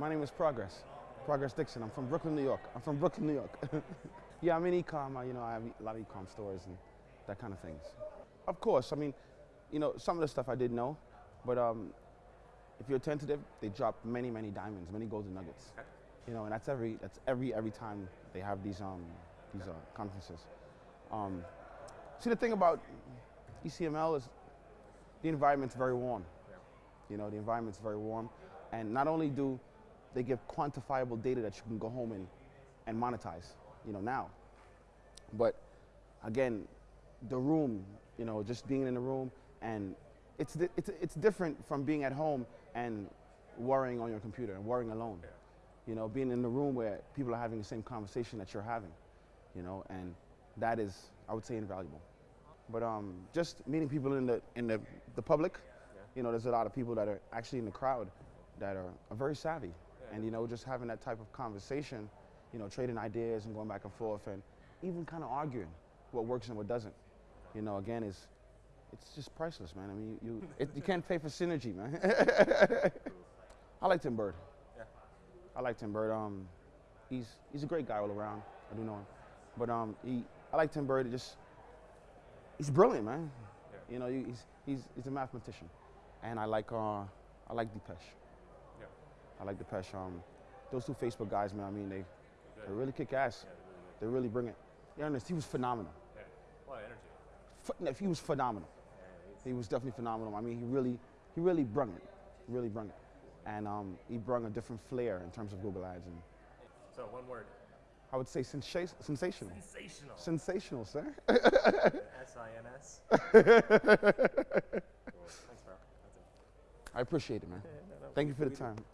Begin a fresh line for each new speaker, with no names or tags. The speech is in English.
My name is Progress. Progress Dixon. I'm from Brooklyn, New York. I'm from Brooklyn, New York. yeah, I'm in e-com. You know, I have a lot of e-com stores and that kind of things. Of course, I mean, you know, some of the stuff I did know, but um, if you're attentive, they drop many, many diamonds, many golden nuggets. You know, and that's every that's every every time they have these um these uh, conferences. Um, see, the thing about ECML is the environment's very warm. You know, the environment's very warm, and not only do they give quantifiable data that you can go home and and monetize. You know now, but again, the room. You know, just being in the room and it's, di- it's, it's different from being at home and worrying on your computer and worrying alone.
Yeah.
You know, being in the room where people are having the same conversation that you're having, you know, and that is, I would say, invaluable. But um, just meeting people in the, in the, the public, you know, there's a lot of people that are actually in the crowd that are, are very savvy. And, you know, just having that type of conversation, you know, trading ideas and going back and forth and even kind of arguing what works and what doesn't, you know, again, is, it's just priceless, man. I mean, you, you, it, you can't pay for synergy, man. I like Tim Burd.
Yeah.
I like Tim Burd. Um, he's he's a great guy all around. I do know him, but um, he I like Tim Burd. Just he's brilliant, man.
Yeah.
You know, he's he's he's a mathematician, and I like uh I like
Depesh.
I like Depesh. Um, those two Facebook guys, man. I mean, they, they really kick ass.
Yeah, really.
They really bring it. Yeah, Ernest, he was phenomenal.
Yeah. A lot of energy.
He was phenomenal.
Yeah,
He was definitely phenomenal. I mean, he really, he really brung it. He really brung it. And um, he brung a different flair in terms of Google Ads. And
So one word.
I would say sensa- sensational.
Sensational.
Sensational, sir.
S-I-N-S. Cool. Thanks, bro. That's it.
I appreciate it, man.
Yeah, no, no.
Thank you for the time.